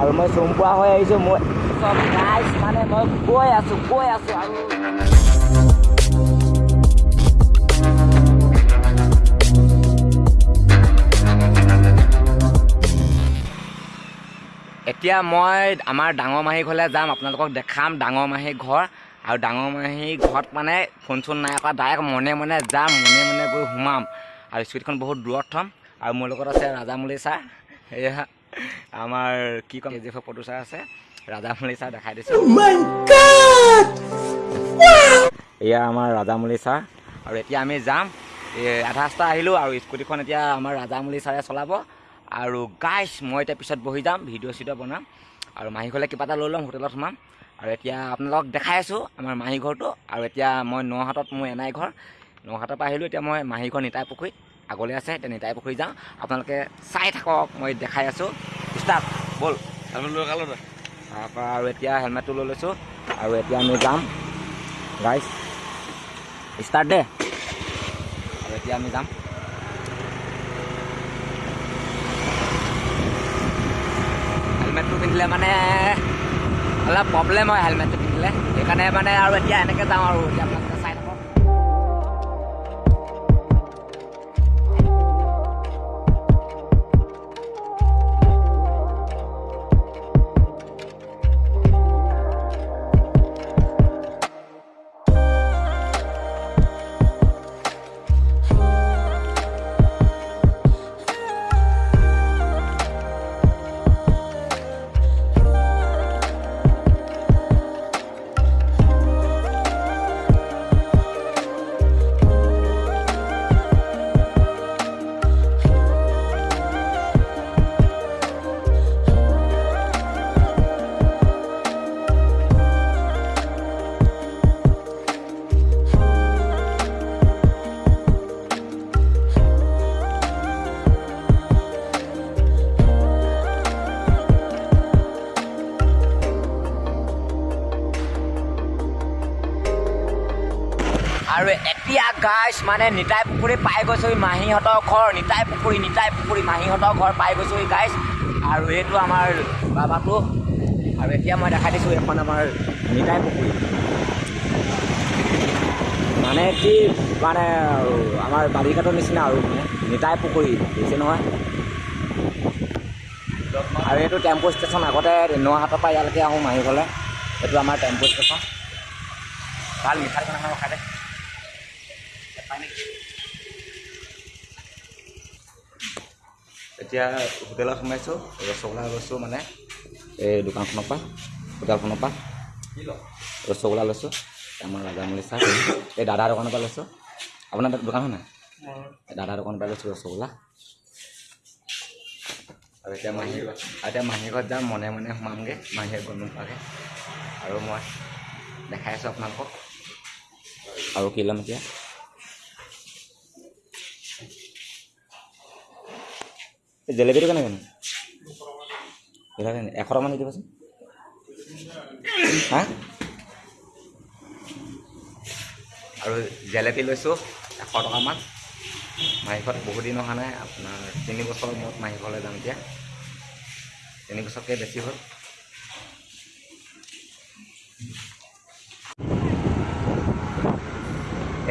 আৰু মই হৈ মই চব গাইছ মানে মই আৰু এতিয়া মই আমাৰ ডাঙৰ মাহী ঘৰলৈ যাম আপোনালোকক দেখাম ডাঙৰ মাহী ঘৰ। আৰু ডাঙৰ মাহী ঘৰত মানে ফোন চোন নাই কৰা ডাইৰেক্ট মনে মনে যাম মনে মনে গৈ সোমাম। আৰু স্কুটিখন বহুত দূৰত থ'ম। আৰু মোৰ লগত আছে ৰাজামুলি ছাৰ। এয়া আমাৰ কি ক'ম কে জি এফৰ প্ৰডিউচাৰ আছে ৰাজামুলি ছাৰ দেখাই দিছোঁ। এয়া আমাৰ ৰাজামুলি ছাৰ। আৰু এতিয়া আমি যাম। আধা ৰাস্তা আহিলোঁ আৰু স্কুটিখন এতিয়া আমাৰ ৰাজামুলি ছাৰে চলাব। আৰু গাইছ মই এতিয়া পিছত বহি যাম ভিডিঅ' চিডিঅ' বনাম। আৰু মাহী ঘৰলৈ কিবা এটা লৈ ল'ম হোটেলত সোমাম। আৰু এতিয়া আপোনালোকক দেখাই আছোঁ আমাৰ মাহী ঘৰটো। আৰু এতিয়া মই নহাটত মোৰ এনাই ঘৰ। নহাটৰ পৰা আহিলোঁ এতিয়া মই মাহী ঘৰ নিতাই পুখুৰীত আগলৈ আছে এতিয়া নিতাই পুখুৰী যাওঁ। আপোনালোকে চাই থাকক মই দেখাই আছোঁ। ষ্টাৰ্ট ব'ল। তাৰপৰা আৰু এতিয়া হেলমেটটো লৈ লৈছোঁ। আৰু এতিয়া আমি যাম। গাইছ ষ্টাৰ্ট দে। আৰু এতিয়া আমি যাম। হেলমেটটো পিন্ধিলে মানে অলপ প্ৰব্লেম হয় হেলমেটটো পিন্ধিলে। সেইকাৰণে মানে আৰু এতিয়া এনেকৈ যাওঁ আৰু এতিয়া আৰু এতিয়া গাইছ মানে নিতাই পুখুৰী পাই গৈছোহি মাহীহঁতৰ ঘৰ। নিতাই পুখুৰী নিতাই পুখুৰী মাহীহঁতৰ ঘৰ পাই গৈছোহি গাইছ আৰু এইটো আমাৰ বাবাটো। আৰু এতিয়া মই দেখাই দিছোঁ এখন আমাৰ নিতাই পুখুৰী। মানে কি মানে আমাৰ বালিঘাটৰ নিচিনা আৰু মানে নিতাই পুখুৰী বুজিছে নহয়? আৰু এইটো টেম্পু ষ্টেচন আগতে নহাটৰ পৰা ইয়ালৈকে আহোঁ মাহী ঘৰলৈ এইটো আমাৰ টেম্পু ষ্টেচন। ভাল মিঠাই কেনেকৈ খাই দে। পাই নেকি এতিয়া হোটেলত সোমাইছোঁ ৰসগোল্লা লৈছোঁ মানে এই দোকানখনৰ পৰা হোটেলখনৰ পৰা। ৰসগোল্লা লৈছোঁ আমাৰ ৰাজামুলি চাহ। এই দাদাৰ দোকানৰ পৰা লৈছোঁ। আপোনাৰ দোকান নাই? এই দাদাৰ দোকানৰ পৰা লৈছোঁ ৰসগোল্লা। আৰু এতিয়া মাহী এতিয়া মাহী ঘৰত যাম মনে মনে সোমামগৈ মাহীয়ে গম নোপোৱাকৈ। আৰু মই দেখাই আছোঁ আপোনালোকক। আৰু কি ল'ম এতিয়া? জেলেপীটো কেনেকৈ এশ টকামান দি দিবচোন। হা? আৰু জেলেপী লৈছোঁ এশ টকামান মাহীঘৰত বহুত দিন অহা নাই আপোনাৰ তিনি বছৰৰ মূৰত মাহী ঘৰলৈ যাম এতিয়া। তিনি বছৰতকৈ বেছি হ'ল।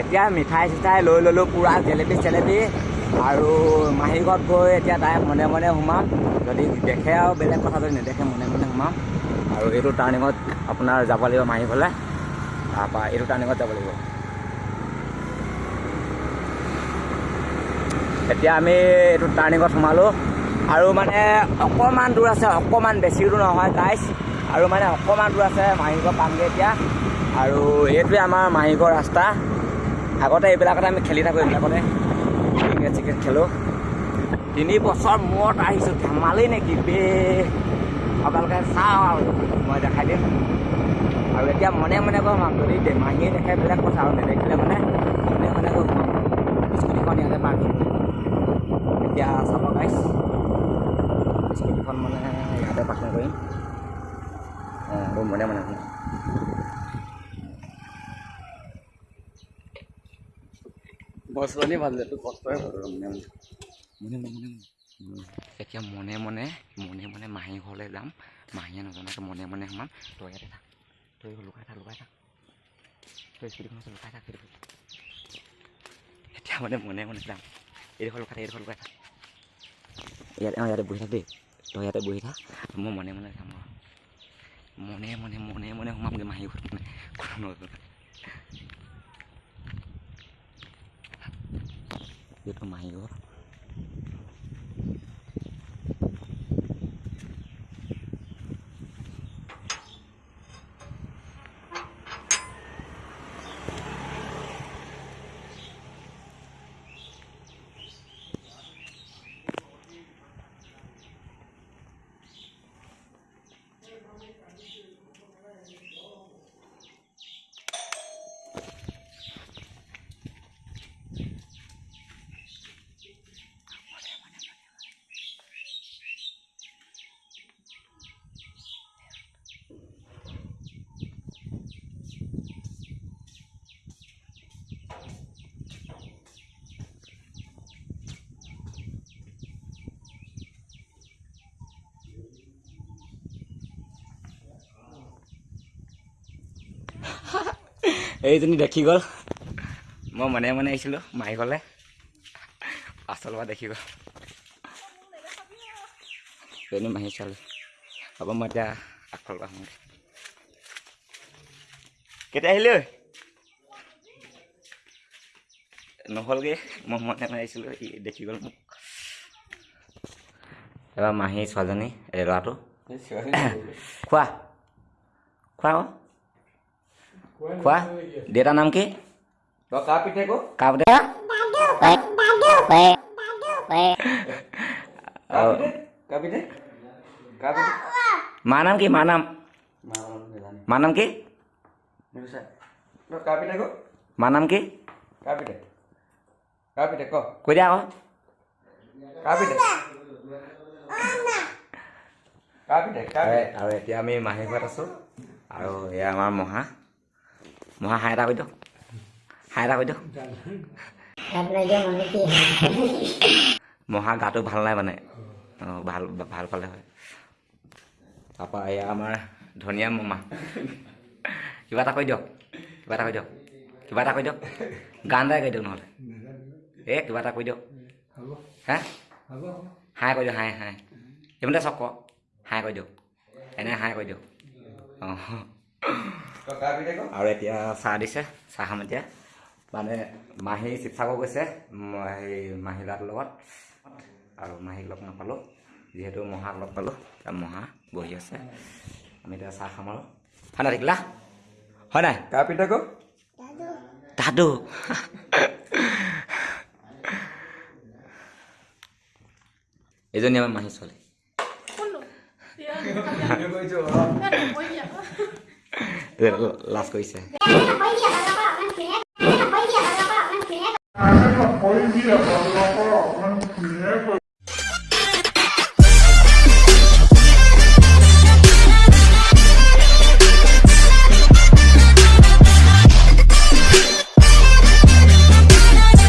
এতিয়া মিঠাই চিঠাই লৈ ল'লোঁ পূৰা জেলেপি চেলেপি আৰু মাহী ঘৰত গৈ এতিয়া তাই মনে মনে সোমাম। যদি দেখে আৰু বেলেগ কথা যদি নেদেখে মনে মনে সোমাম। আৰু এইটো টাৰ্ণিঙত আপোনাৰ যাব লাগিব মাহী ঘৰলৈ তাৰপৰা এইটো টাৰ্ণিঙত যাব লাগিব। এতিয়া আমি এইটো টাৰ্ণিঙত সোমালোঁ। আৰু মানে অকণমান দূৰ আছে অকণমান বেছি দূৰ নহয় গাইছ আৰু মানে অকণমান দূৰ আছে মাহীঘৰ পামগৈ এতিয়া। আৰু এইটোৱে আমাৰ মাহীঘৰ ৰাস্তা। আগতে এইবিলাকতে আমি খেলি থাকোঁ এইবিলাকতে। ক্ৰিকেট চিকেট খেলোঁ তিনি বছৰ মূৰত আহিছোঁ ধেমালি নেকি বে আপোনালোকে চাওঁ আৰু মই দেখাই দিম আৰু এতিয়া মনে মনে গৈ সোমাম যদি দে- মাহীয়ে দেখে বেলেগ কথা আৰু নেদেখিলে মানে মনে মনে গৈ সোমাম স্কুটিখন ইয়াতে পাৰ্ক কৰিম এতিয়া চাব গাইছ স্কুটিখন মানে ইয়াতে পাৰ্কিং কৰিম অঁ আৰু মনে মনে মানে মনে। মনে মনে মনে এতিয়া মনে মনে মনে মনে মাহী ঘৰলৈ যাম। মাহীয়ে নজনাকৈ মনে মনে সোমাম তই ইয়াতে থাক। তই লুকাই থাক লুকাই থাক। তই স্কুটিখন আছে লুকাই থাক সেইটো এতিয়া মানে মনে মনে যাম। এইডোখৰ লুকাই থাক এইডোখৰ লুকাই থাক। ইয়াতে অঁ ইয়াতে বহি থাক দেই। তই ইয়াতে বহি থাক মই মনে মনে যাম আৰু মনে মনে মনে মনে সোমামগৈ মাহী ঘৰত মানে। কোনো নজনা। এইটো মাহী এইজনী দেখি গ'ল। মই মনে মনে আহিছিলোঁ মাৰি গ'লে পাছৰ পৰা দেখি গ'ল। এজনী মাহী চালে হ'ব মই এতিয়া আগফালৰ পৰা আহোঁগৈ। কেতিয়া আহিলি ঐ? নহ'লগৈ মই মনে মনে আহিছিলোঁ ই দেখি গ'ল মোক। এবাৰ মাহী ছোৱালীজনী এই ল'ৰাটো। খোৱা। খোৱা খোৱা দেউতাৰ নাম কি? কাৰ পিঠে কাৰ পিঠে? মাৰ নাম কি? মাৰ নাম? মাৰ নাম কি? মাৰ নাম কি? ক? দিয়া আকৌ। আৰু এতিয়া আমি মাহী ঘৰত আছোঁ। আৰু এয়া আমাৰ মহা। মহা হাই এটা কৈ দিয়ক হাই এটা কৈ দিয়ক মহা গাটো ভাল নাই মানে অঁ ভাল ভাল পালে হয় তাৰপৰা এয়া আমাৰ ধনিয়া মামা কিবা এটা কৈ দিয়ক কিবা এটা কৈ দিয়ক কিবা এটা কৈ দিয়ক গান এটাই কৈ দিয়ক নহ'লে এই কিবা এটা কৈ দিয়ক হে হাই কৈ দিয়ক হাই হাই এইফালে চক হাই কৈ দিয়ক এনে হাই কৈ দিয়ক অঁ আৰু এতিয়া চাহ দিছে চাহ খাম এতিয়া। মানে মাহী শিৱসাগৰ গৈছে হেৰি মাহী ল'ৰাটোৰ লগত। আৰু মাহীক লগ নাপালোঁ যিহেতু মহাক লগ পালোঁ এতিয়া মহা বহি আছে। আমি এতিয়া চাহ খাম আৰু। হয় নাই থাকিলা হয় নাই? কাৰ পিঠে ক দাদু। এইজনী আমাৰ মাহী ছোৱালী। লাজ কৰিছে